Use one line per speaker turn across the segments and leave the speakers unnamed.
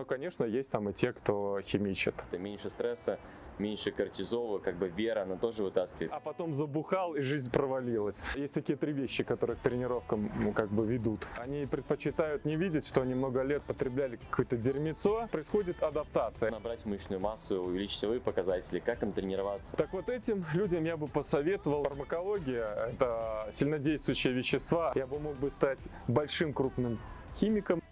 Ну, конечно, есть там и те, кто химичит.
Это меньше стресса, меньше кортизола, как бы вера, она тоже вытаскивает.
А потом забухал, и жизнь провалилась. Есть такие три вещи, которые к тренировкам ну, как бы ведут. Они предпочитают не видеть, что они много лет потребляли какое-то дерьмецо. Происходит адаптация.
Набрать мышечную массу, увеличить силовые показатели, как им тренироваться.
Так вот этим людям я бы посоветовал. Фармакология – это сильнодействующие вещества. Я бы мог бы стать большим крупным химиком.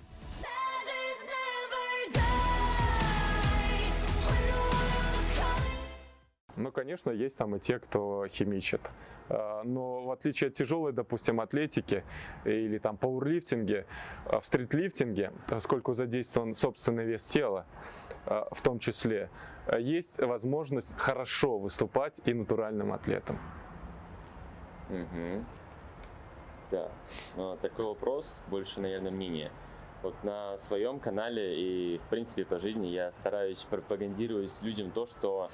Ну, конечно, есть там и те, кто химичит. А, Но в отличие от тяжелой, допустим, атлетики или там пауэрлифтинге, а в стритлифтинге, поскольку задействован собственный вес тела, в том числе, есть возможность хорошо выступать и натуральным атлетом.
Мгм. Да, такой вопрос, больше, наверное, мнение. Вот на своем канале и, в принципе, по жизни я стараюсь пропагандировать людям то, что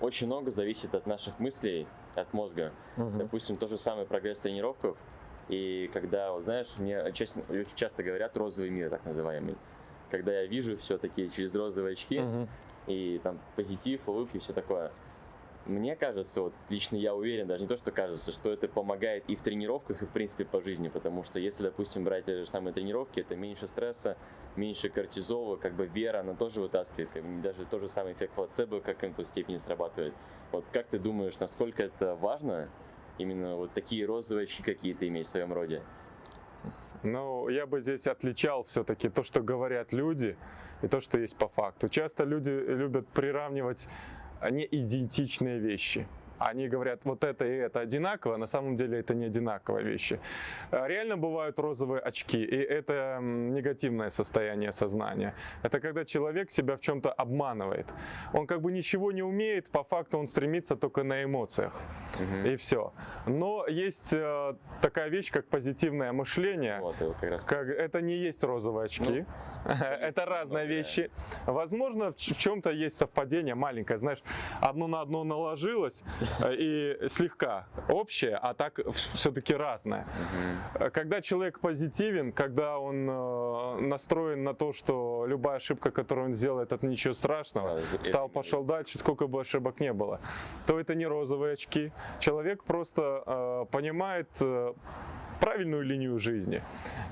очень много зависит от наших мыслей, от мозга.
Мгм.
Допустим, то же самое прогресс в тренировках. И когда, вот знаешь, мне честно, очень часто говорят розовый мир, так называемый. Когда я вижу все-таки через розовые очки
Мгм.
и там позитив, улыбки, все такое. Мне кажется, вот лично я уверен, даже не то, что кажется, что это помогает и в тренировках, и в принципе по жизни, потому что если, допустим, брать те же самые тренировки, это меньше стресса, меньше кортизола, как бы вера, она тоже вытаскивает, как бы даже тот же самый эффект плацебо в какой-то степени срабатывает. Вот как ты думаешь, насколько это важно, именно вот такие розовые очки какие-то иметь в своем роде?
Ну, я бы здесь отличал все-таки то, что говорят люди, и то, что есть по факту. Часто люди любят приравнивать не идентичные вещи. Они говорят, вот это и это одинаково, на самом деле это не одинаковые вещи. А Реально бывают розовые очки, и это негативное состояние сознания. Это когда человек себя в чем-то обманывает. Он как бы ничего не умеет, по факту он стремится только на эмоциях. И все. Но есть э, такая вещь, как позитивное мышление.
Вот, как раз
Как, это не есть розовые очки, это разные вещи. Возможно, в, чем то есть совпадение маленькое, знаешь, одно на одно наложилось э, и слегка общее, а так все-таки разное. Э, Когда человек позитивен, когда он э, настроен на то, что любая ошибка, которую он сделает, это ничего страшного,
Да,
встал, пошел дальше, сколько бы ошибок не было, то это не розовые очки. Человек просто э, понимает э, правильную линию жизни.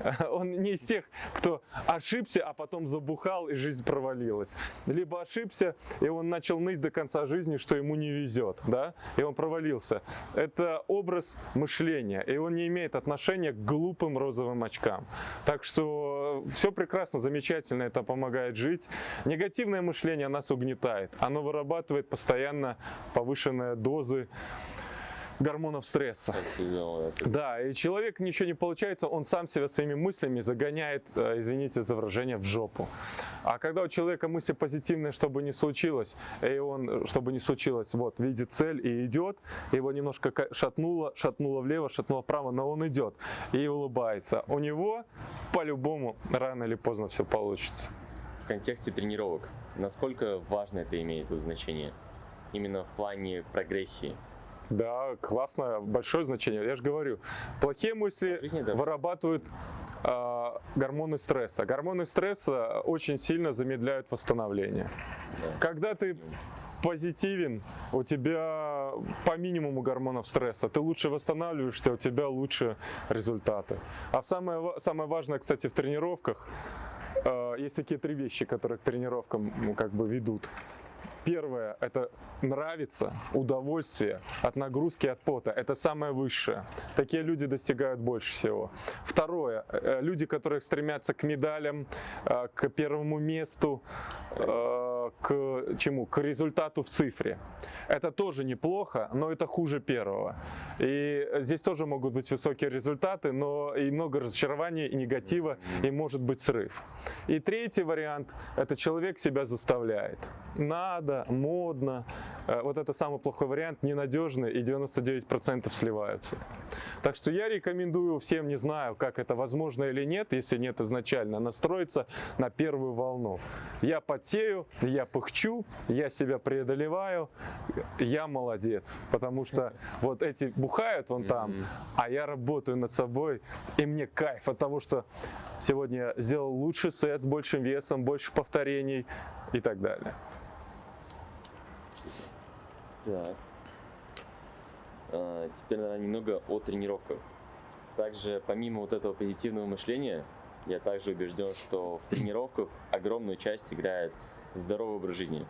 Он не из тех, кто ошибся, а потом забухал и жизнь провалилась. Либо ошибся, и он начал ныть до конца жизни, что ему не везет, да, и он провалился. Это образ мышления, и он не имеет отношения к глупым розовым очкам. Так что все прекрасно, замечательно, это помогает жить. Негативное мышление нас угнетает. Оно вырабатывает постоянно повышенные дозы гормонов стресса. Да, и человек ничего не получается, он сам себя своими мыслями загоняет, э, извините за выражение, в жопу. А когда у человека мысли позитивные, чтобы не случилось, и он, э, чтобы не случилось, вот, видит цель и идет, его немножко шатнуло, шатнуло влево, шатнуло вправо, но он идет и улыбается. У него по-любому рано или поздно все получится.
в контексте тренировок, насколько важно это имеет вот значение? Именно в плане прогрессии.
Да, классно, большое значение. Я же говорю, плохие мысли
В жизни, да.
вырабатывают а, гормоны стресса. Гормоны стресса очень сильно замедляют восстановление.
Да.
Когда ты позитивен, у тебя по минимуму гормонов стресса, ты лучше восстанавливаешься, у тебя лучше результаты. А самое, самое важное, кстати, в тренировках, э, есть такие три вещи, которые к тренировкам как бы ведут. Первое – это нравится, удовольствие от нагрузки, от пота. Это самое высшее. Такие люди достигают больше всего. Второе – люди, которые стремятся к медалям, э, к первому месту, э, к чему? К результату в цифре. Это тоже неплохо, но это хуже первого. И здесь тоже могут быть высокие результаты, но и много разочарований, и негатива, и может быть срыв. И третий вариант – это человек себя заставляет. Надо, модно. Э, Вот это самый плохой вариант, ненадежный, и 99% сливаются. Так что я рекомендую всем, не знаю, как это возможно или нет, если нет изначально, настроиться на первую волну. Я потею, я пыхчу, я себя преодолеваю, я молодец. Потому что вот эти бухают вон там, а я работаю над собой, и мне кайф от того, что сегодня я сделал лучший сет с большим весом, больше повторений и так далее.
Так. А, Теперь, наверное, немного о тренировках. Также, помимо вот этого позитивного мышления, я также убежден, что в тренировках огромную часть играет здоровый образ жизни.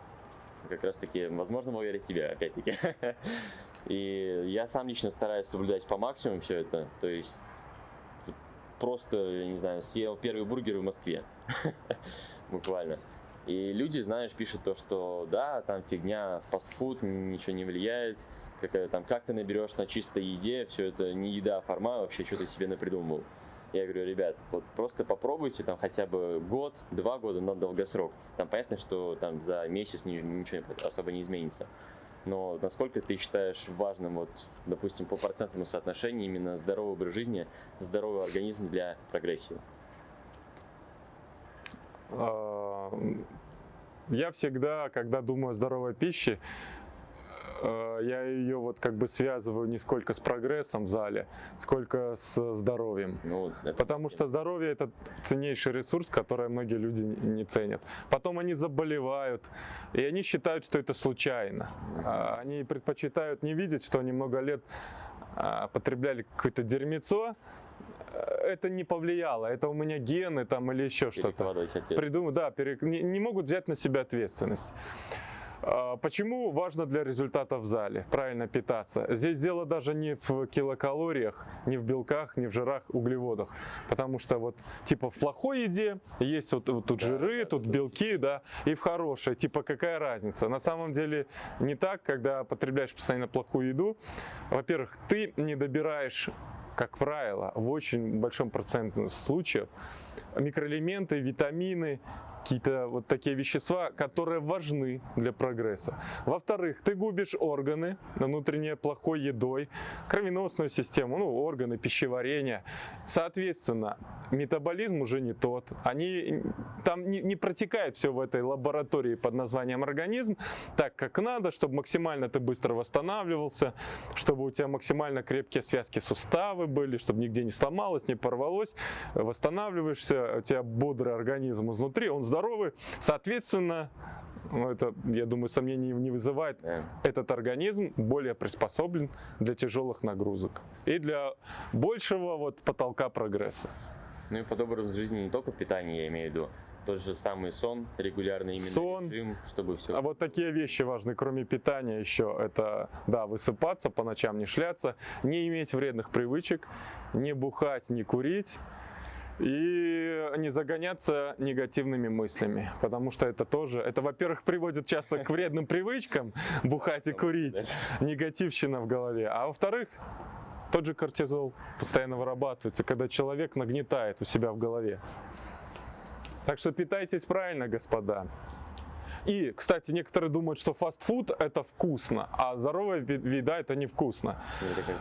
Как раз таки, возможно, благодаря тебе, опять-таки. И я сам лично стараюсь соблюдать по максимуму все это. То есть просто, я не знаю, съел первый бургер в Москве. Буквально. И люди, знаешь, пишут то, что да, там фигня, фастфуд, ничего не влияет, какая там, как ты наберешь на чистой еде, все это не еда, а форма, вообще что ты себе напридумывал. Я говорю, ребят, вот просто попробуйте там хотя бы год, два года на долгосрок. Там понятно, что там за месяц ни- ничего особо не изменится. Но насколько ты считаешь важным, вот, допустим, по процентному соотношению именно здоровый образ жизни, здоровый организм для прогрессии?
Я всегда, когда думаю о здоровой пище, э, я ее вот как бы связываю не сколько с прогрессом в зале, сколько с здоровьем.
Ну, это-
Потому что здоровье это ценнейший ресурс, который многие люди не ценят. Потом они заболевают, и они считают, что это случайно. А Они предпочитают не видеть, что они много лет а, потребляли какое-то дерьмецо. Это не повлияло, это у меня гены там или еще что-то придумать, да, пере- не, не могут взять на себя ответственность. А, Почему важно для результата в зале правильно питаться? Здесь дело даже не в килокалориях, не в белках, не в жирах, углеводах. Потому что вот типа в плохой еде есть вот, вот тут
Да,
жиры,
да,
тут
да,
белки, да, и в хорошей, типа какая разница? На самом деле не так, когда потребляешь постоянно плохую еду. Во-первых, ты не добираешь как правило, в очень большом проценте случаев микроэлементы, витамины, какие-то вот такие вещества, которые важны для прогресса. Во-вторых, ты губишь органы внутренние плохой едой, кровеносную систему, ну, органы пищеварения. Соответственно, метаболизм уже не тот. Они там не, не протекает все в этой лаборатории под названием организм так, как надо, чтобы максимально ты быстро восстанавливался, чтобы у тебя максимально крепкие связки суставы были, чтобы нигде не сломалось, не порвалось. Восстанавливаешься, у тебя бодрый организм изнутри, он здоровый. Соответственно, ну, это, я думаю, сомнений не вызывает. Этот организм более приспособлен для тяжелых нагрузок и для большего вот потолка прогресса.
Ну и под образ жизни не только питание, я имею в виду, тот же самый сон, регулярный именно
Сон.
режим, чтобы все...
А вот такие вещи важны, кроме питания еще. Это, да, высыпаться, по ночам не шляться, не иметь вредных привычек, не бухать, не курить и не загоняться негативными мыслями, потому что это тоже, это, во-первых, приводит часто к вредным привычкам бухать и курить, негативщина в голове, а во-вторых, тот же кортизол постоянно вырабатывается, когда человек нагнетает у себя в голове. Так что питайтесь правильно, господа. И, кстати, некоторые думают, что фастфуд это вкусно, а здоровая еда это невкусно.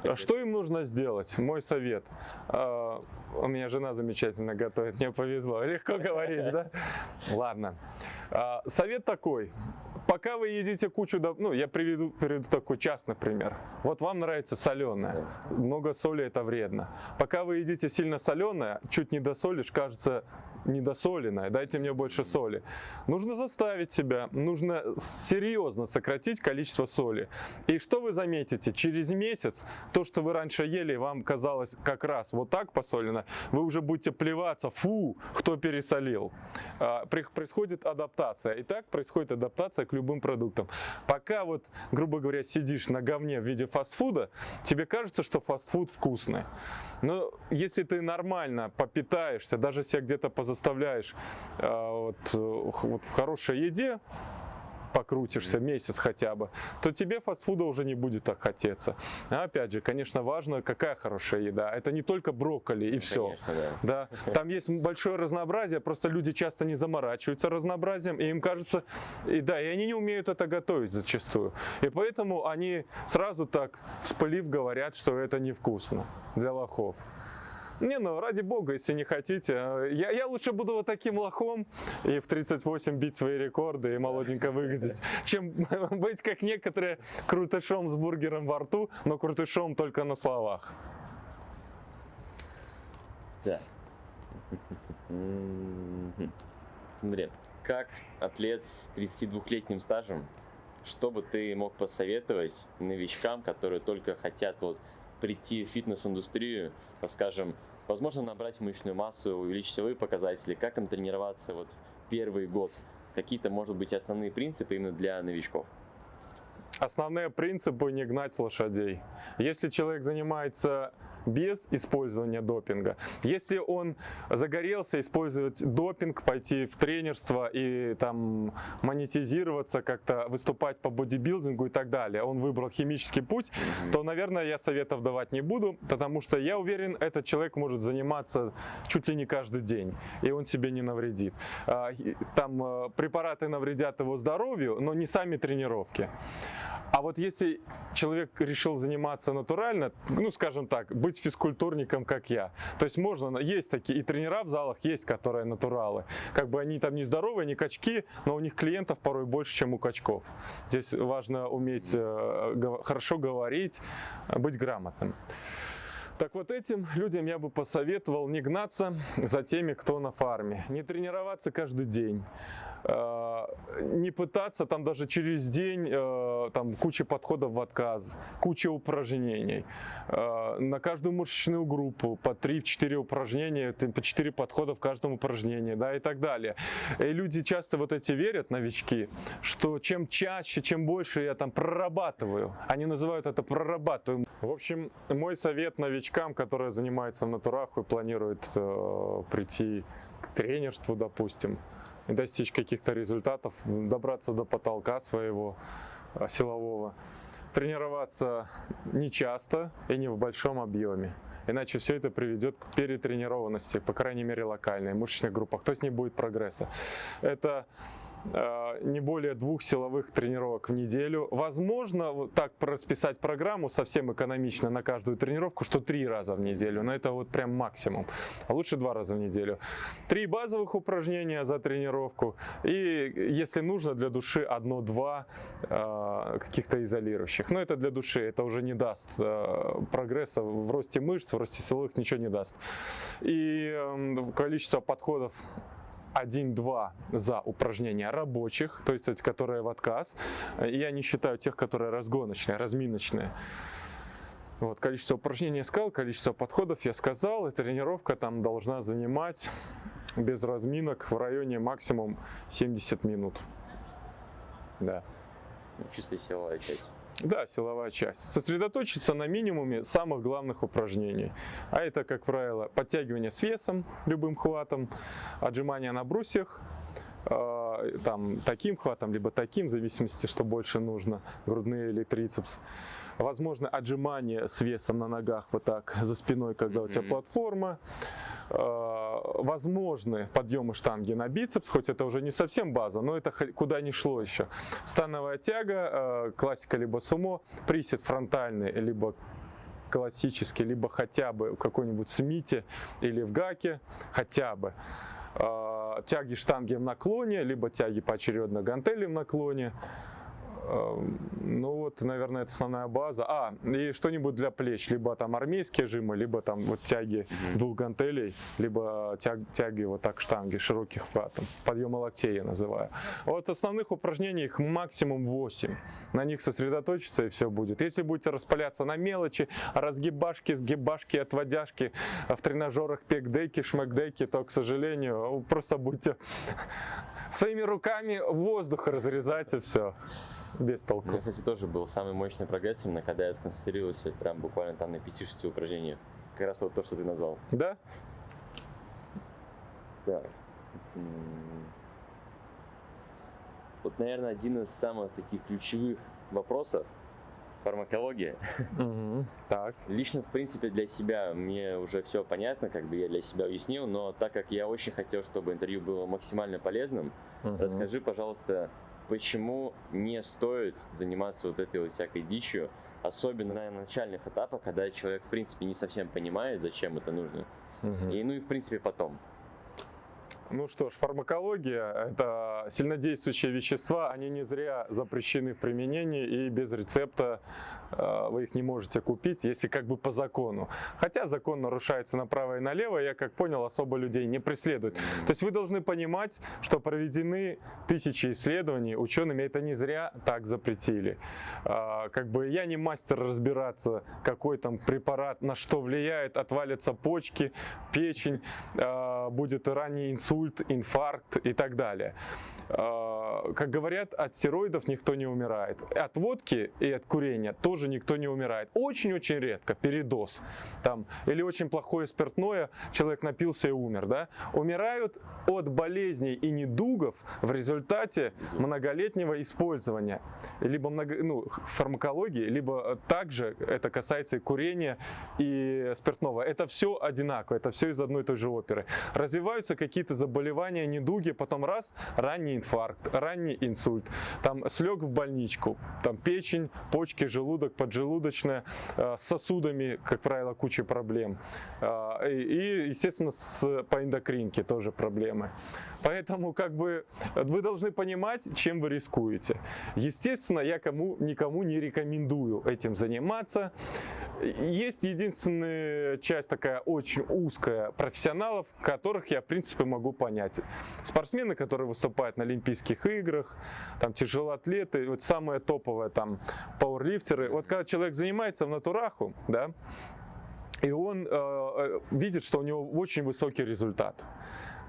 Как
А. Что им нужно сделать? Мой совет. А, У меня жена замечательно готовит, мне повезло. Легко говорить, да? Ладно. А, Совет такой. Пока вы едите кучу, ну, я приведу, приведу такой частный пример. Вот вам нравится соленое. Много соли это вредно. Пока вы едите сильно соленое, чуть не досолишь, кажется недосоленное, дайте мне больше соли. Нужно заставить себя, нужно серьезно сократить количество соли. И что вы заметите? Через месяц то, что вы раньше ели, вам казалось как раз вот так посолено, вы уже будете плеваться, фу, кто пересолил. А, Происходит адаптация. И так происходит адаптация к любым продуктам. Пока вот, грубо говоря, сидишь на говне в виде фастфуда, тебе кажется, что фастфуд вкусный. Но если ты нормально попитаешься, даже себя где-то позаставляешь а, вот, э, вот в хорошей еде, покрутишься месяц хотя бы, то тебе фастфуда уже не будет так хотеться. А опять же, конечно, важно, какая хорошая еда. Это не только брокколи и все.
Конечно, да.
Да, там есть большое разнообразие, просто люди часто не заморачиваются разнообразием, и им кажется, и да, и они не умеют это готовить зачастую. И поэтому они сразу так, вспылив, говорят, что это невкусно для лохов. Не, ну ради бога, если не хотите. Я, я лучше буду вот таким лохом и в 38 бить свои рекорды и молоденько выглядеть, чем быть как некоторые крутышом с бургером во рту, но крутышом только на словах.
Так. Смотри, как атлет с 32-летним стажем, что бы ты мог посоветовать новичкам, которые только хотят вот прийти в фитнес-индустрию, скажем, возможно, набрать мышечную массу, увеличить силовые показатели, как им тренироваться вот первый год? Какие-то, может быть, основные принципы именно для новичков?
Основные принципы не гнать лошадей. Если человек занимается без использования допинга, если он загорелся использовать допинг, пойти в тренерство и там монетизироваться, как-то выступать по бодибилдингу и так далее, он выбрал химический путь, то, наверное, я советов давать не буду, потому что я уверен, этот человек может заниматься чуть ли не каждый день, и он себе не навредит. А, Там э, препараты навредят его здоровью, но не сами тренировки. А вот если человек решил заниматься натурально, ну, скажем так, быть физкультурником, как я, то есть можно, есть такие, и тренера в залах есть, которые натуралы. Как бы они там не здоровые, не качки, но у них клиентов порой больше, чем у качков. Здесь важно уметь э, хорошо говорить, быть грамотным. Так вот этим людям я бы посоветовал не гнаться за теми, кто на фарме, не тренироваться каждый день, не пытаться там даже через день э, там куча подходов в отказ, куча упражнений, Э, на каждую мышечную группу по 3-4 упражнения, по 4 подхода в каждом упражнении, да, и так далее. И люди часто вот эти верят, новички, что чем чаще, чем больше я там прорабатываю, они называют это прорабатываем. В общем, мой совет новичкам, которые занимаются в натурах и планируют э, прийти к тренерству, допустим, достичь каких-то результатов, добраться до потолка своего э, силового, тренироваться не часто и не в большом объеме. Иначе все это приведет к перетренированности, по крайней мере локальной, в мышечных группах, то есть не будет прогресса. Это не более двух силовых тренировок в неделю. Возможно, вот так расписать программу совсем экономично на каждую тренировку, что три раза в неделю, но это вот прям максимум. А лучше два раза в неделю. Три базовых упражнения за тренировку и, если нужно, для души одно-два э, каких-то изолирующих. Но это для души, это уже не даст э, прогресса в росте мышц, в росте силовых ничего не даст. И э, количество подходов 1-2 за упражнения рабочих, то есть которые в отказ. Я не считаю тех, которые разгоночные, разминочные. Вот, количество упражнений я сказал, количество подходов я сказал, и тренировка там должна занимать без разминок в районе максимум 70 минут. Да.
Ну, чистая силовая часть.
Да, силовая часть. Сосредоточиться на минимуме самых главных упражнений. А это, как правило, подтягивание с весом, любым хватом, отжимания на брусьях, э, там, таким хватом, либо таким, в зависимости, что больше нужно, грудные или трицепс. Возможно, отжимание с весом на ногах вот так за спиной, когда у тебя платформа. Э, Возможны подъемы штанги на бицепс, хоть это уже не совсем база, но это куда ни шло еще. Становая тяга, э, классика либо сумо, присед фронтальный, либо классический, либо хотя бы в какой-нибудь смите или в гаке, хотя бы. Э, Тяги штанги в наклоне, либо тяги поочередно гантели в наклоне. Эм, Ну вот, наверное, это основная база. А, и что-нибудь для плеч, либо там армейские жимы, либо там вот тяги
Мгм.
двух гантелей, либо тяг- тяги вот так штанги широких хватом. Подъемы локтей я называю. Вот основных упражнений их максимум 8. На них сосредоточиться и все будет. Если будете распаляться на мелочи, разгибашки, сгибашки, отводяшки в тренажерах пекдеки, шмекдеки, то, к сожалению, просто будете своими руками воздух разрезать и все. Без
У
толку.
меня, кстати, тоже был самый мощный прогресс, именно когда я сконцентрировался прям буквально там на 5-6 упражнениях. Как раз вот то, что ты назвал.
Да?
Так. Вот, наверное, один из самых таких ключевых вопросов фармакология.
Мгм. Так.
Лично, в принципе, для себя мне уже все понятно, как бы я для себя уяснил, но так как я очень хотел, чтобы интервью было максимально полезным,
Мгм.
расскажи, пожалуйста, почему не стоит заниматься вот этой вот всякой дичью, особенно на начальных этапах, когда человек, в принципе, не совсем понимает, зачем это нужно.
Мгм.
И, ну и в принципе потом.
Ну что ж, фармакология – это сильнодействующие вещества, они не зря запрещены в применении и без рецепта э, вы их не можете купить, если как бы по закону. Хотя закон нарушается направо и налево, я как понял, особо людей не преследует. То есть вы должны понимать, что проведены тысячи исследований учеными, это не зря так запретили. А, Как бы я не мастер разбираться, какой там препарат на что влияет, отвалятся почки, печень, а, будет ранний инсульт, инфаркт и так далее. А, Как говорят, от стероидов никто не умирает. От водки и от курения тоже никто не умирает. Очень-очень редко, передоз. Там, или очень плохое спиртное, человек напился и умер. Да? Умирают от болезней и недугов в результате многолетнего использования. Либо много, ну, фармакологии, либо также это касается и курения, и спиртного. Это все одинаково, это все из одной и той же оперы. Развиваются какие-то заболевания, недуги, потом раз, ранний инфаркт, ранний инсульт, там слег в больничку, там печень, почки, желудок, поджелудочная, э, с сосудами, как правило, куча проблем. Э, и, естественно, с, по эндокринке тоже проблемы. Поэтому как бы вы должны понимать, чем вы рискуете. Естественно, я кому, никому не рекомендую этим заниматься. Есть единственная часть такая очень узкая профессионалов, которых я в принципе могу понять. Спортсмены, которые выступают на Олимпийских играх, там тяжелоатлеты, вот самое топовое там пауэрлифтеры. Вот когда человек занимается в натураху, да, и он э, э, видит, что у него очень высокий результат.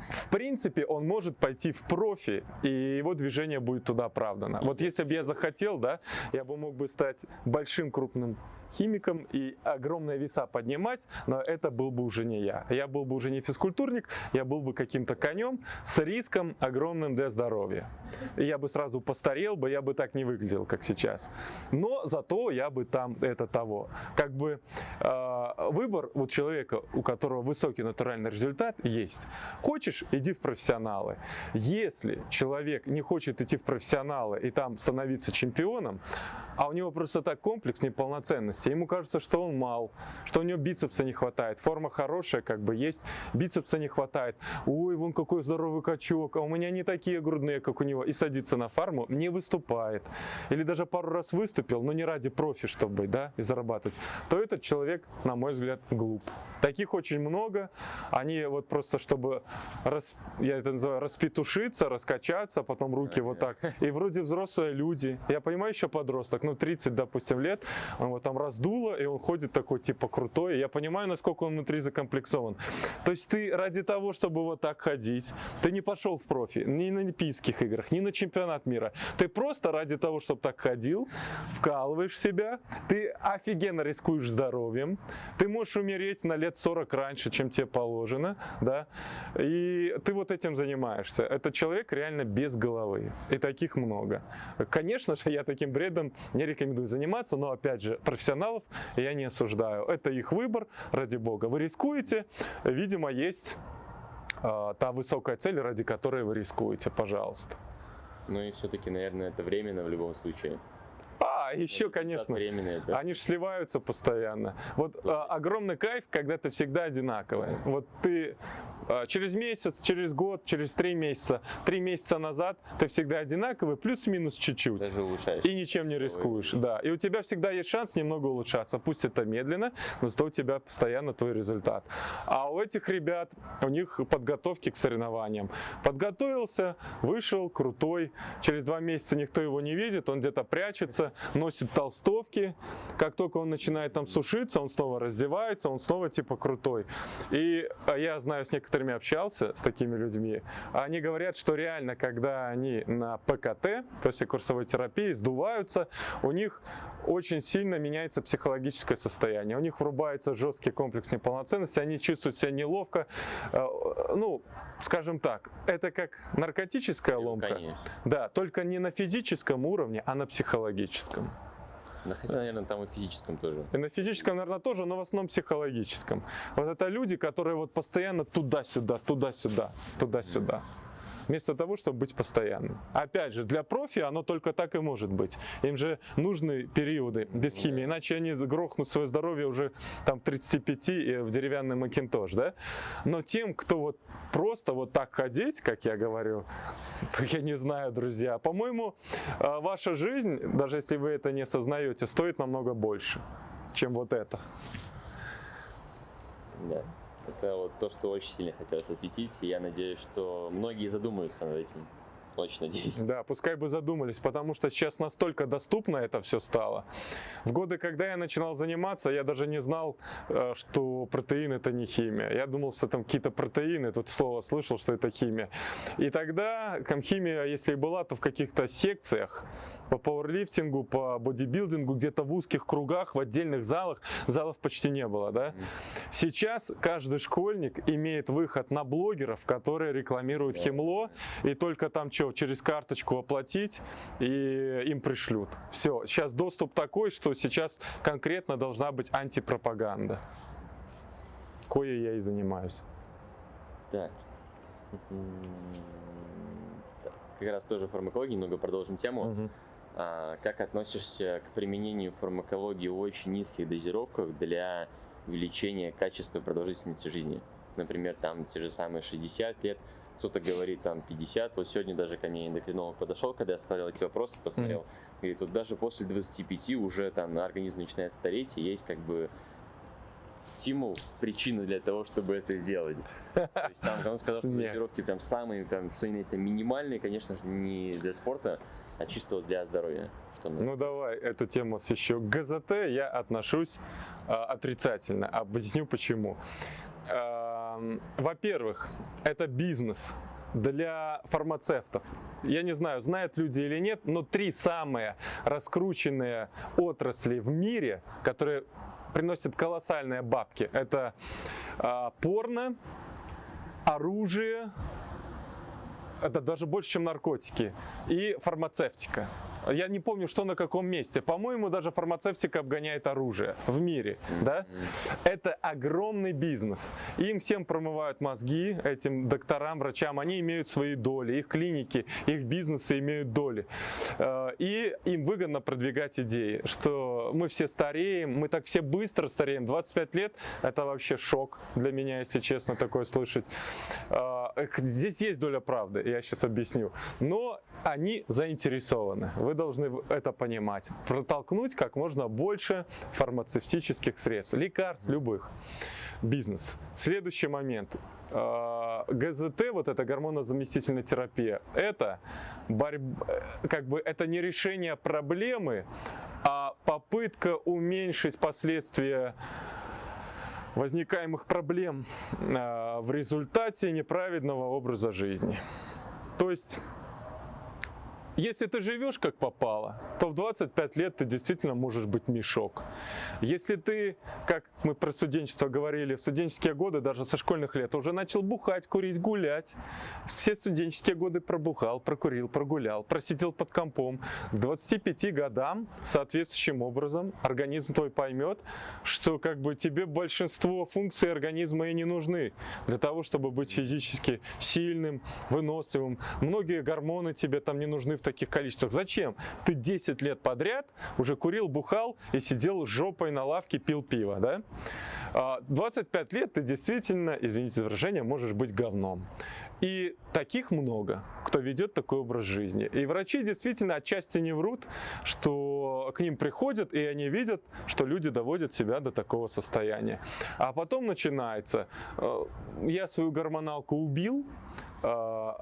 В принципе, он может пойти в профи, и его движение будет туда оправдано. Вот если бы я захотел, да, я бы мог бы стать большим крупным химиком и огромные веса поднимать, но это был бы уже не я. Я был бы уже не физкультурник, я был бы каким-то конем с риском огромным для здоровья. Я бы сразу постарел бы, я бы так не выглядел, как сейчас. Но зато я бы там это того. Как бы э, выбор у человека, у которого высокий натуральный результат, есть. Хочешь, иди в профессионалы. Если человек не хочет идти в профессионалы и там становиться чемпионом, а у него просто так комплекс неполноценности, ему кажется, что он мал, что у него бицепса не хватает, форма хорошая, как бы есть, бицепса не хватает, ой, вон какой здоровый качок, а у меня не такие грудные, как у него, и садится на фарму, не выступает, или даже пару раз выступил, но не ради профи, чтобы быть, да, и зарабатывать, то этот человек, на мой взгляд, глуп. Таких очень много, они вот просто, чтобы, рас, я это называю, распетушиться, раскачаться, потом руки вот так, и вроде взрослые люди, я понимаю, еще подросток, ну 30, допустим, лет, он вот там раздуло, и он ходит такой типа крутой, я понимаю, насколько он внутри закомплексован. То есть ты ради того, чтобы вот так ходить, ты не пошел в профи, ни на Олимпийских играх, ни на чемпионат мира, ты просто ради того, чтобы так ходил, вкалываешь себя, ты офигенно рискуешь здоровьем, ты можешь умереть на лет 40 раньше, чем тебе положено, да, и ты вот этим занимаешься. Это человек реально без головы, и таких много. Конечно же, я таким бредом не рекомендую заниматься, но опять же, профессионалов я не осуждаю. Это их выбор, ради бога. Вы рискуете, видимо, есть э, та высокая цель, ради которой вы рискуете, пожалуйста.
Ну и все-таки, наверное, это временно в любом случае.
А, еще,
Результат
конечно,
Временный, это.
Они же сливаются постоянно. Вот а, огромный кайф, когда ты всегда одинаковый. Вот ты а, через месяц, через год, через три месяца, три месяца назад ты всегда одинаковый, плюс-минус чуть-чуть.
Даже улучшаешь.
И ничем не рискуешь, да. И у тебя всегда есть шанс немного улучшаться. Пусть это медленно, но зато у тебя постоянно твой результат. А у этих ребят, у них подготовки к соревнованиям. Подготовился, вышел, крутой. Через два месяца никто его не видит, он где-то прячется, носит толстовки. Как только он начинает там сушиться, он снова раздевается, он снова типа крутой. И а, я знаю, с некоторыми общался, с такими людьми. Они говорят, что реально, когда они на ПКТ, после курсовой терапии, сдуваются, у них очень сильно меняется психологическое состояние. У них врубается жесткий комплекс неполноценности, они чувствуют себя неловко. Э, Ну, скажем так, это как наркотическая ломка. Да, только не на физическом уровне, а на психологическом.
Да, хотя, наверное, там и физическом тоже.
И на физическом, наверное, тоже, но в основном психологическом. Вот это люди, которые вот постоянно туда-сюда, туда-сюда, туда-сюда. Вместо того, чтобы быть постоянным. Опять же, для профи оно только так и может быть. Им же нужны периоды без химии, иначе они грохнут свое здоровье уже там 35 и в деревянный макинтош, да? Но тем, кто вот просто вот так ходить, как я говорю, то я не знаю, друзья. По-моему, э, ваша жизнь, даже если вы это не осознаете, стоит намного больше, чем вот это.
Да. Это вот то, что очень сильно хотелось осветить, и я надеюсь, что многие задумаются над этим. Очень надеюсь.
Да, пускай бы задумались, потому что сейчас настолько доступно это все стало. В годы, когда я начинал заниматься, я даже не знал, э, что протеин это не химия. Я думал, что там какие-то протеины, тут слово слышал, что это химия. И тогда там химия, если и была, то в каких-то секциях по пауэрлифтингу, по бодибилдингу, где-то в узких кругах, в отдельных залах, залов почти не было, да. Сейчас каждый школьник имеет выход на блогеров, которые рекламируют химло, и только там что, через карточку оплатить, и им пришлют. Все, сейчас доступ такой, что сейчас конкретно должна быть антипропаганда. Кое я и занимаюсь.
Так. Как раз тоже фармакологии, немного продолжим тему.
Мгм.
А, как относишься к применению фармакологии в очень низких дозировках для увеличения качества продолжительности жизни? Например, там те же самые 60 лет, кто-то говорит там 50. Вот сегодня даже ко мне эндокринолог подошел, когда я ставил эти вопросы, посмотрел. Говорит, вот даже после 25 уже там организм начинает стареть, и есть как бы стимул, причина для того, чтобы это сделать. То есть там он сказал, что
Смех.
дозировки там самые, там, что есть, там, минимальные, конечно же, не для спорта, а чисто для здоровья. Что надо.
Ну давай эту тему освещу. К ГЗТ я отношусь а, отрицательно. Объясню почему. Ам, Во-первых, это бизнес для фармацевтов. Я не знаю, знают люди или нет, но три самые раскрученные отрасли в мире, которые приносят колоссальные бабки, это а, порно, оружие, это даже больше, чем наркотики, и фармацевтика. Я не помню, что на каком месте. По-моему, даже фармацевтика обгоняет оружие в мире. Да? Это огромный бизнес. Им всем промывают мозги, этим докторам, врачам. Они имеют свои доли, их клиники, их бизнесы имеют доли. Э, И им выгодно продвигать идеи, что мы все стареем, мы так все быстро стареем. 25 лет – это вообще шок для меня, если честно, такое слышать. Э, Здесь есть доля правды, я сейчас объясню. Но они заинтересованы. Вы должны это понимать. Протолкнуть как можно больше фармацевтических средств, лекарств любых. Бизнес. Следующий момент. Э, ГЗТ, вот эта гормонозаместительная терапия, это борьба, как бы это не решение проблемы, а попытка уменьшить последствия возникаемых проблем э, в результате неправедного образа жизни. То есть, если ты живешь как попало, то в 25 лет ты действительно можешь быть мешок. Если ты, как мы про студенчество говорили, в студенческие годы, даже со школьных лет, уже начал бухать, курить, гулять, все студенческие годы пробухал, прокурил, прогулял, просидел под компом, к 25 годам соответствующим образом организм твой поймет, что как бы тебе большинство функций организма и не нужны для того, чтобы быть физически сильным, выносливым. Многие гормоны тебе там не нужны в таких количествах. Зачем? Ты 10 лет подряд уже курил, бухал и сидел жопой на лавке, пил пиво, да? А, 25 лет ты действительно, извините за выражение, можешь быть говном. И таких много, кто ведет такой образ жизни. И врачи действительно отчасти не врут, что к ним приходят, и они видят, что люди доводят себя до такого состояния. А потом начинается, э, я свою гормоналку убил, э,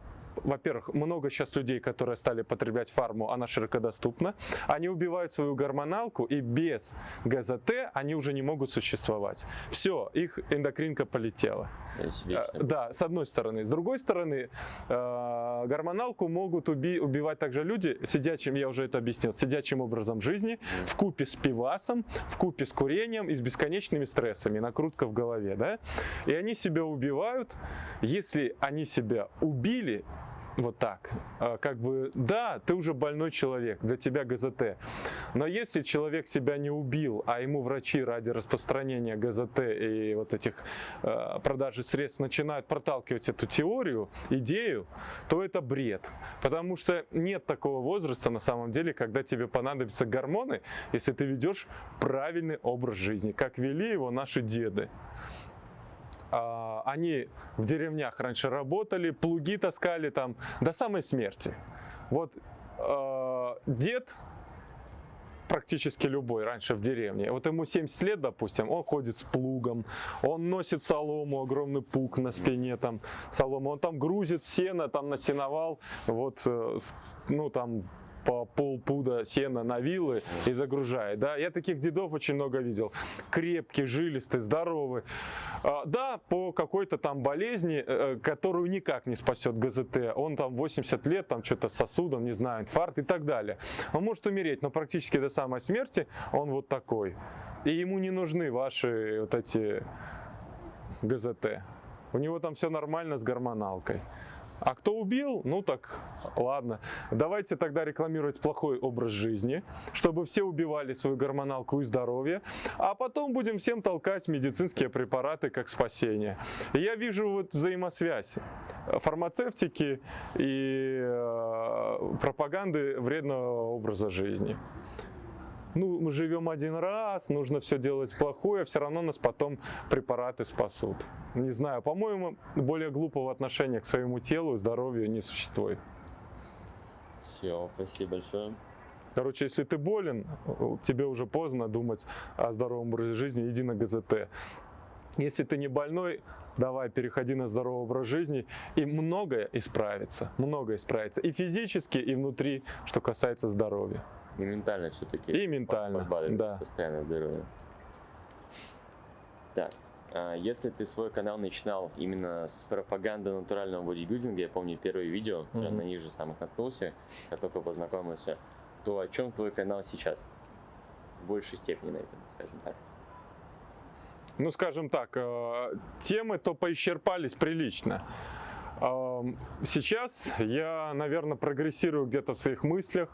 во-первых, много сейчас людей, которые стали потреблять фарму, она широко доступна. Они убивают свою гормоналку, и без ГЗТ они уже не могут существовать. Все, их эндокринка полетела. Э. Да, с одной стороны. С другой стороны, э, гормоналку могут уби- убивать также люди, сидячим, я уже это объяснил, сидячим образом жизни, в купе с пивасом, в купе с курением и с бесконечными стрессами, накрутка в голове, да? И они себя убивают. Если они себя убили, Вот так. А, Как бы, да, ты уже больной человек, для тебя ГЗТ. Но если человек себя не убил, а ему врачи ради распространения ГЗТ и вот этих э, продажи средств начинают проталкивать эту теорию, идею, то это бред. Потому что нет такого возраста на самом деле, когда тебе понадобятся гормоны, если ты ведешь правильный образ жизни, как вели его наши деды. А, они в деревнях раньше работали, плуги таскали там до самой смерти. Вот э, дед практически любой раньше в деревне. Вот ему 70 лет, допустим, он ходит с плугом, он носит солому, огромный пук на спине, там солому, он там грузит сено, там на сеновал, вот, э, ну там по полпуда сена на вилы и загружает. Да? Я таких дедов очень много видел. Крепкие, жилистые, здоровые. А, Да, по какой-то там болезни, э, которую никак не спасет ГЗТ. Он там 80 лет, там что-то с сосудом, не знаю, инфаркт и так далее. Он может умереть, но практически до самой смерти он вот такой. И ему не нужны ваши вот эти ГЗТ. У него там все нормально с гормоналкой. А кто убил? Ну так, ладно. Давайте тогда рекламировать плохой образ жизни, чтобы все убивали свою гормоналку и здоровье, а потом будем всем толкать медицинские препараты как спасение. Я вижу вот взаимосвязь фармацевтики и э, пропаганды вредного образа жизни ну, мы живем один раз, нужно все делать плохое, все равно нас потом препараты спасут. Не знаю, по-моему, более глупого отношения к своему телу и здоровью не существует.
Все, спасибо большое.
Короче, если ты болен, тебе уже поздно думать о здоровом образе жизни, иди на ГЗТ. Если ты не больной, давай переходи на здоровый образ жизни, и многое исправится, многое исправится. И физически, и внутри, что касается здоровья.
И ментально все-таки.
И ментально, да.
Постоянное здоровье. Так, а если ты свой канал начинал именно с пропаганды натурального бодибилдинга, я помню первое видео, я
Мгм.
на них же самых наткнулся, как только познакомился, то о чем твой канал сейчас? В большей степени, наверное, скажем так.
ну, скажем так, э, темы то поисчерпались прилично. Сейчас я, наверное, прогрессирую где-то в своих мыслях.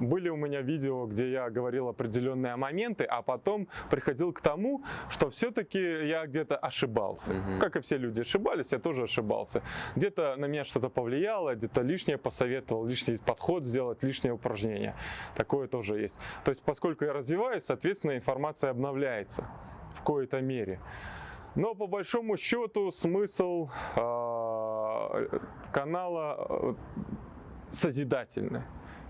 Были у меня видео, где я говорил определенные моменты, а потом приходил к тому, что все-таки я где-то ошибался.
Мгм.
Как и все люди ошибались, я тоже ошибался. Где-то на меня что-то повлияло, где-то лишнее посоветовал, лишний подход сделать, лишнее упражнение. Такое тоже есть. То есть, поскольку я развиваюсь, соответственно, информация обновляется в коей-то мере. Но по большому счету смысл э, канала э, созидательный.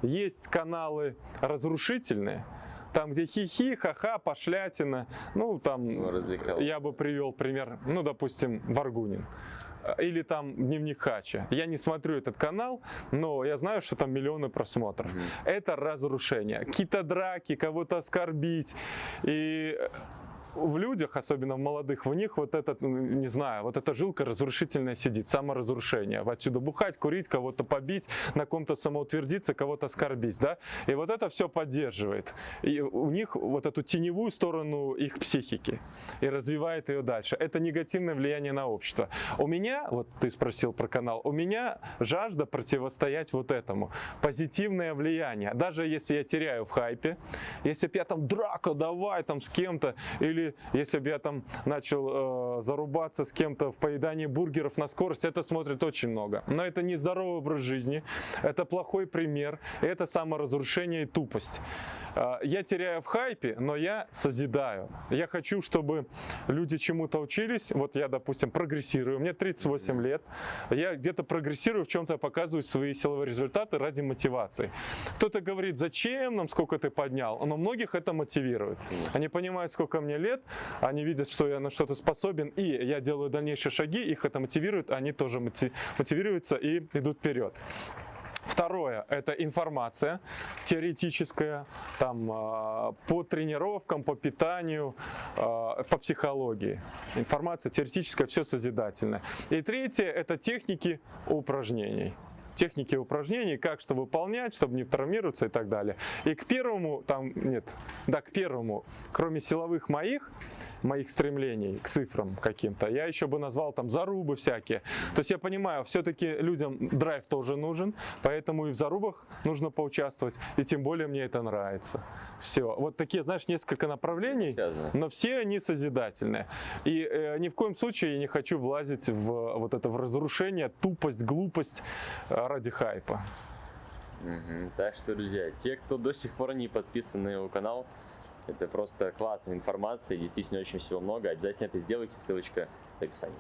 Есть каналы разрушительные, там где хихи, ха-ха, пошлятина, ну там
Ну, развлекал.
я бы привел пример, ну допустим, Варгунин. Или там Дневник Хача. Я не смотрю этот канал, но я знаю, что там миллионы просмотров.
Мгм.
Это разрушение. Какие-то драки, кого-то оскорбить. И в людях, особенно в молодых, в них вот этот, ну, не знаю, вот эта жилка разрушительная сидит, саморазрушение. Отсюда бухать, курить, кого-то побить, на ком-то самоутвердиться, кого-то оскорбить, да? И вот это все поддерживает. И у них вот эту теневую сторону их психики и развивает ее дальше. Это негативное влияние на общество. У меня, вот ты спросил про канал, у меня жажда противостоять вот этому. Позитивное влияние. Даже если я теряю в хайпе, если я там драка, давай там с кем-то, или если бы я там начал э, зарубаться с кем-то в поедании бургеров на скорость, это смотрит очень много. Но это не здоровый образ жизни, это плохой пример, это саморазрушение и тупость. Э, Я теряю в хайпе, но я созидаю. Я хочу, чтобы люди чему-то учились. Вот я, допустим, прогрессирую. Мне 38 лет. Я где-то прогрессирую, в чем-то показываю свои силовые результаты ради мотивации. Кто-то говорит, зачем нам, сколько ты поднял? Но многих это мотивирует. Они понимают, сколько мне лет, они видят, что я на что-то способен, и я делаю дальнейшие шаги, их это мотивирует, они тоже моти- мотивируются и идут вперед. Второе – это информация теоретическая, там, а, по тренировкам, по питанию, а, по психологии. Информация теоретическая, все созидательное. И третье – это техники упражнений техники упражнений, как что выполнять, чтобы не травмироваться и так далее. И к первому, там, нет, да, к первому, кроме силовых моих, моих стремлений к цифрам каким-то. Я еще бы назвал там зарубы всякие. То есть я понимаю, все-таки людям драйв тоже нужен, поэтому и в зарубах нужно поучаствовать, и тем более мне это нравится. Все. Вот такие, знаешь, несколько направлений, но все они созидательные. И э, ни в коем случае я не хочу влазить в вот это в разрушение, тупость, глупость э, ради хайпа.
Мгм. Так что, друзья, те, кто до сих пор не подписан на его канал, это просто клад информации, действительно очень всего много. Обязательно это сделайте, ссылочка в описании.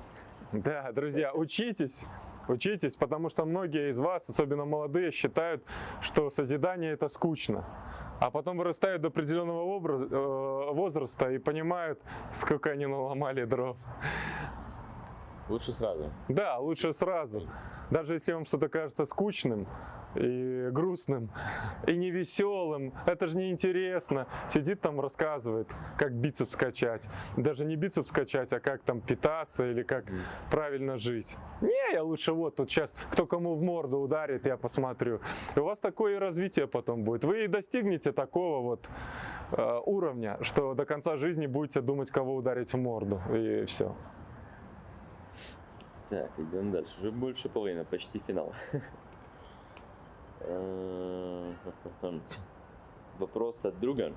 Да, друзья, учитесь, учитесь, потому что многие из вас, особенно молодые, считают, что созидание это скучно. А потом вырастают до определенного э, возраста и понимают, сколько они наломали дров.
Лучше сразу.
Да, лучше сразу. Даже если вам что-то кажется скучным и грустным, и невеселым, это же неинтересно. Сидит там, рассказывает, как бицепс качать. Даже не бицепс качать, а как там питаться или как правильно жить. Не, я лучше вот тут сейчас, кто кому в морду ударит, я посмотрю. И у вас такое и развитие потом будет. Вы и достигнете такого вот э, уровня, что до конца жизни будете думать, кого ударить в морду. И все.
Так, идем дальше. Уже больше половины, почти финал. Э, Вопрос от друга.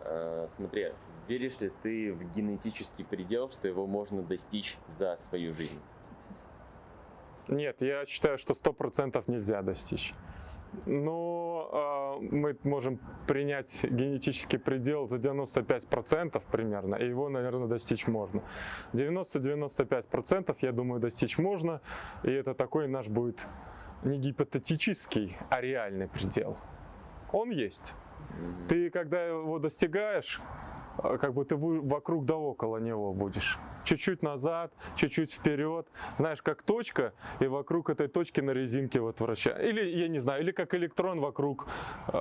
Э, Смотри, веришь ли ты в генетический предел, что его можно достичь за свою жизнь?
Нет, я считаю, что сто процентов нельзя достичь. Но э, мы можем принять генетический предел за 95% примерно, и его, наверное, достичь можно. 90-95% я думаю, достичь можно, и это такой наш будет не гипотетический, а реальный предел. Он есть. Ты, когда его достигаешь, а, как бы ты вокруг да около него будешь. Чуть-чуть назад, чуть-чуть вперед. Знаешь, как точка, и вокруг этой точки на резинке вот вращается. Или, я не знаю, или как электрон вокруг э,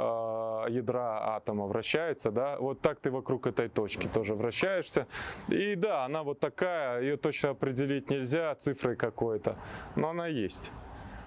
ядра атома вращается, да. Вот так ты вокруг этой точки тоже вращаешься. И да, она вот такая, ее точно определить нельзя цифрой какой-то, но она есть.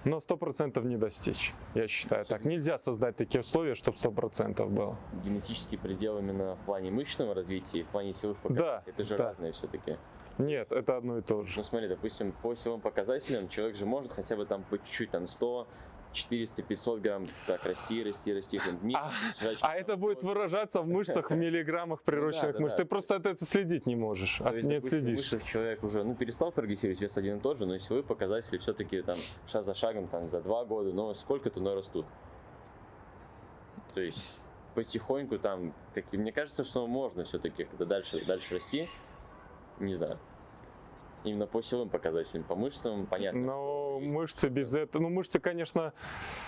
Но сто процентов не достичь, я считаю так. Нельзя создать такие условия, чтобы сто процентов было.
Генетический предел именно в плане мышечного развития и в плане силовых
Да,
показателей. Это же
да.
разные все-таки.
Нет, это одно и то же.
Ну смотри, допустим, по силовым показателям человек же может хотя бы там по чуть-чуть, там 100, 400, 500 грамм так расти, расти, расти.
А, А это будет выражаться в мышцах, в миллиграммах прирощенных
да,
мышц.
да.
Ты просто от этого следить не можешь,
То
от,
есть,
не
допустим,
отследишь.
мышцах человек уже ну, перестал прогрессировать, вес один и тот же, но силовые показатели все-таки там шаг за шагом там за два года, но сколько-то, но растут. То есть потихоньку там, как, мне кажется, что можно все-таки, когда дальше, дальше расти, не знаю, именно по силовым показателям, по мышцам, понятно. Ну, Но
мышцы без этого, ну мышцы, конечно,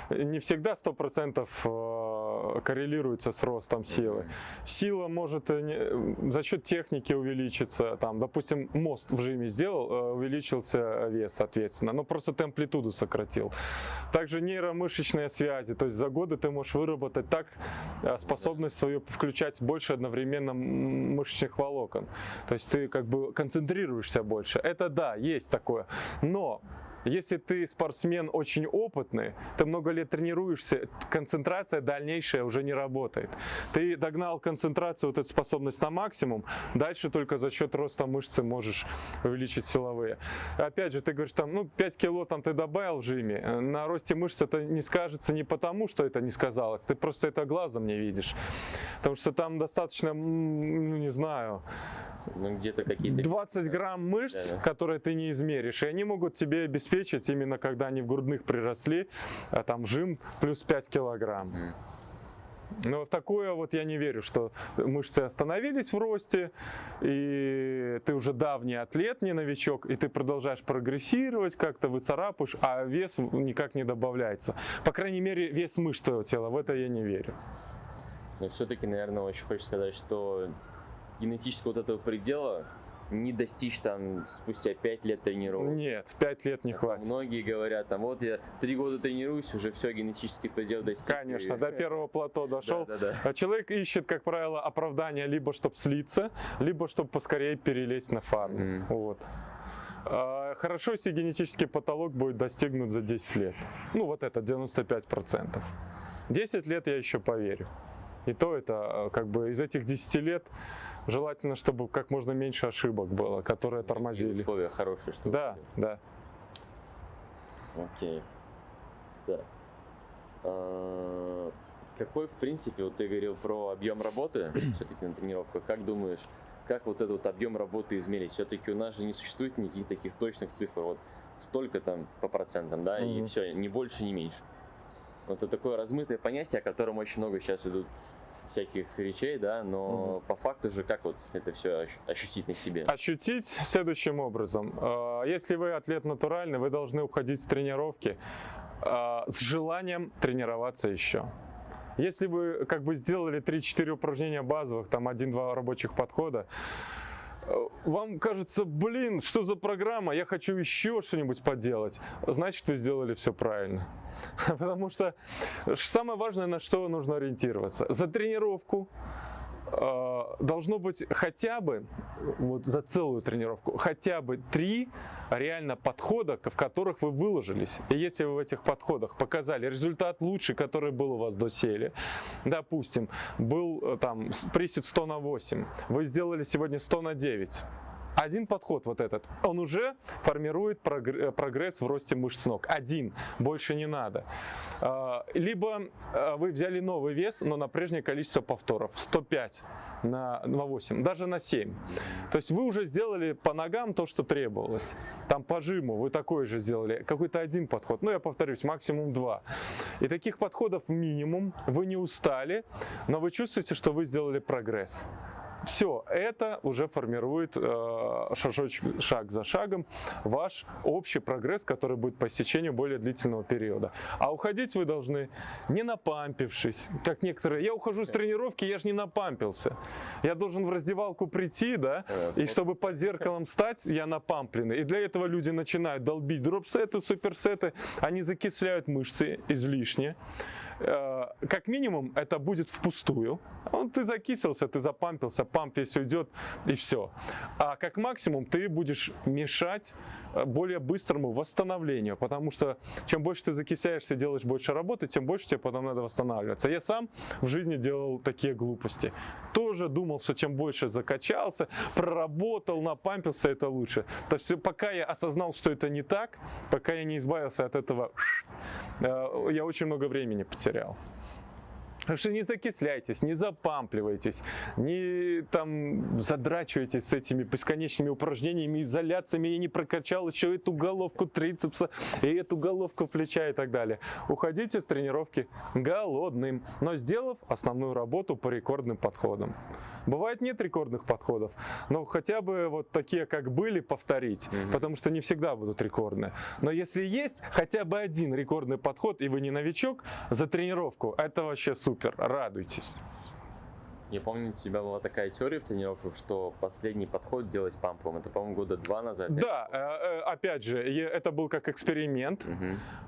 не всегда 100% Э, коррелируется с ростом силы. Сила может э, э, за счет техники увеличиться, там, допустим, мост в жиме сделал, увеличился вес, соответственно, но просто ты амплитуду сократил. Также нейромышечные связи, то есть за годы ты можешь выработать так способность свою включать больше одновременно мышечных волокон. То есть ты как бы концентрируешься больше. Это да, есть такое, но если ты спортсмен очень опытный, ты много лет тренируешься, концентрация дальнейшая уже не работает. Ты догнал концентрацию, вот эту способность на максимум, дальше только за счет роста мышцы можешь увеличить силовые. Опять же, ты говоришь, там, ну, 5 кило там ты добавил в жиме, на росте мышц это не скажется не потому, что это не сказалось, ты просто это глазом не видишь. Потому что там достаточно, ну, не знаю,
ну где-то какие-то...
20 грамм мышц,
Да, да.
которые ты не измеришь, и они могут тебе обеспечить, именно когда они в грудных приросли, а там жим плюс 5 килограмм. Но в такое вот я не верю, что мышцы остановились в росте, и ты уже давний атлет, не новичок, и ты продолжаешь прогрессировать, как-то выцарапаешь, а вес никак не добавляется. По крайней мере, вес мышц твоего тела, в это я не верю.
Но все-таки, наверное, очень хочется сказать, что генетического вот этого предела не достичь там спустя 5 лет тренировок.
Нет, 5 лет не хватит.
Многие говорят, там вот я три года тренируюсь, уже все, генетический предел достиг.
Конечно,
И-
до первого плато дошел.
Да, да, да.
А человек ищет, как правило, оправдание либо чтобы слиться, либо чтобы поскорее перелезть на фарм.
Мгм.
Вот. А, Хорошо, если генетический потолок будет достигнут за 10 лет. Ну, вот это 95%. 10 лет я еще поверю. И то это, э, как бы, из этих 10 лет Желательно, чтобы как можно меньше ошибок было, которые
И
тормозили.
Условия хорошие, чтобы
Да, да.
Окей. Так. А, Какой, в принципе, вот ты говорил про объем работы все-таки на тренировках. Как думаешь, как вот этот вот объем работы измерить? Все-таки у нас же не существует никаких таких точных цифр. Вот столько там по процентам, да, и
Мгм.
все, ни больше, ни меньше. Вот это такое размытое понятие, о котором очень много сейчас идут всяких речей, да, но по факту же как вот это все ощутить на себе?
Ощутить следующим образом. Э, Если вы атлет натуральный, вы должны уходить с тренировки э, с желанием тренироваться еще. Если вы как бы сделали 3-4 упражнения базовых, там 1-2 рабочих подхода, вам кажется, блин, что за программа, я хочу еще что-нибудь поделать, значит вы сделали все правильно. Потому что самое важное, на что нужно ориентироваться. За тренировку э, должно быть хотя бы, вот за целую тренировку, хотя бы три реально подхода, в которых вы выложились. И если вы в этих подходах показали результат лучший, который был у вас доселе, допустим, был э, там присед 100 на 8, вы сделали сегодня 100 на 9, один подход вот этот, он уже формирует э, прогресс в росте мышц ног. Один, больше не надо. А, Либо а, вы взяли новый вес, но на прежнее количество повторов. 105 на, на 8, даже на 7. То есть вы уже сделали по ногам то, что требовалось. Там по жиму вы такой же сделали. Какой-то один подход. Ну, я повторюсь, максимум два. И таких подходов минимум. Вы не устали, но вы чувствуете, что вы сделали прогресс. Все, это уже формирует э, шажочек, шаг за шагом ваш общий прогресс, который будет по истечению более длительного периода. А уходить вы должны не напампившись, как некоторые. Я ухожу с тренировки, я же не напампился. Я должен в раздевалку прийти, да, и чтобы под зеркалом стать, я напампленный. И для этого люди начинают долбить дропсеты, суперсеты, они закисляют мышцы излишне. Э, Как минимум, это будет впустую. Он, ты закисился, ты запампился, памп весь уйдет, и все. А как максимум, ты будешь мешать э, более быстрому восстановлению, потому что чем больше ты закисяешься, делаешь больше работы, тем больше тебе потом надо восстанавливаться. Я сам в жизни делал такие глупости. Тоже думал, что чем больше закачался, проработал, напампился, это лучше. То есть пока я осознал, что это не так, пока я не избавился от этого, я очень много времени потерял. Так что не закисляйтесь, не запампливайтесь, не там задрачивайтесь с этими бесконечными упражнениями, изоляциями. Я не прокачал еще эту головку трицепса и эту головку плеча и так далее. Уходите с тренировки голодным, но сделав основную работу по рекордным подходам. Бывает нет рекордных подходов, но хотя бы вот такие, как были, повторить, потому что не всегда будут рекордные. Но если есть хотя бы один рекордный подход, и вы не новичок, за тренировку, это вообще супер, радуйтесь.
Я помню, у тебя была такая теория в тренировках, что последний подход делать пампом. Это, по-моему, года два назад.
Да, э, э, опять же, это был как эксперимент.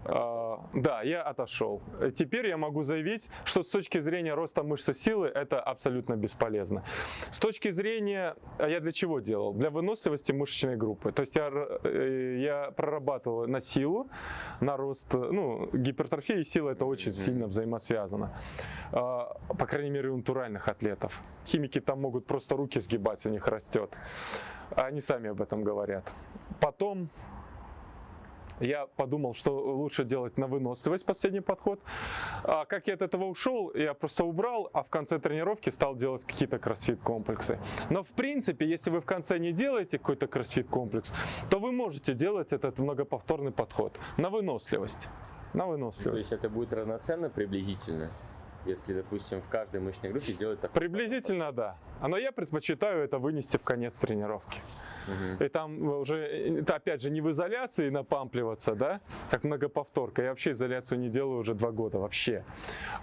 А, Да, я отошел. Теперь я могу заявить, что с точки зрения роста мышцы силы это абсолютно бесполезно. С точки зрения, а я для чего делал? Для выносливости мышечной группы. То есть я, э, я прорабатывал на силу, на рост, ну, гипертрофия и сила это очень сильно взаимосвязано. А, По крайней мере, у натуральных атлетов. Химики там могут просто руки сгибать, у них растет. Они сами об этом говорят. Потом я подумал, что лучше делать на выносливость последний подход. А как я от этого ушел, я просто убрал, а в конце тренировки стал делать какие-то кроссфит-комплексы. Но в принципе, если вы в конце не делаете какой-то кроссфит-комплекс, то вы можете делать этот многоповторный подход на выносливость. На
То
выносливость.
есть это будет равноценно приблизительно, если, допустим, в каждой мышечной группе сделать такой
Приблизительно да. А Но я предпочитаю это вынести в конец тренировки. И там уже, э, это опять же, не в изоляции напампливаться, да, как многоповторка. Я вообще изоляцию не делаю уже два года вообще.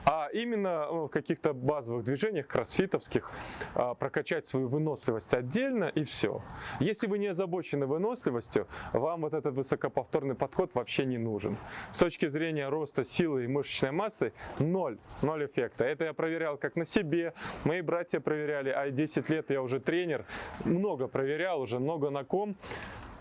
А именно ну, в каких-то базовых движениях, кроссфитовских, а, прокачать свою выносливость отдельно и все. Если вы не озабочены выносливостью, вам вот этот высокоповторный подход вообще не нужен. С точки зрения роста силы и мышечной массы, ноль, ноль эффекта. Это я проверял как на себе, мои братья проверяли, а 10 лет я уже тренер, много проверял, уже много на ком.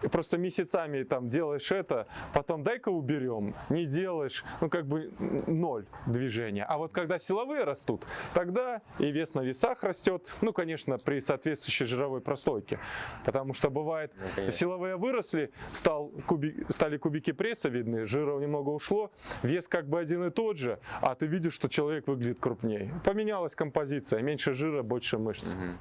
и просто месяцами там делаешь это, потом дай-ка уберем, не делаешь, ну как бы ноль движения. А вот когда силовые растут, тогда и вес на весах растет, ну конечно при соответствующей жировой прослойке, потому что бывает
Ну,
силовые выросли, стал куби- стали кубики пресса видны, жира немного ушло, вес как бы один и тот же, а ты видишь, что человек выглядит крупнее. Поменялась композиция, меньше жира, больше мышц.
Мгм.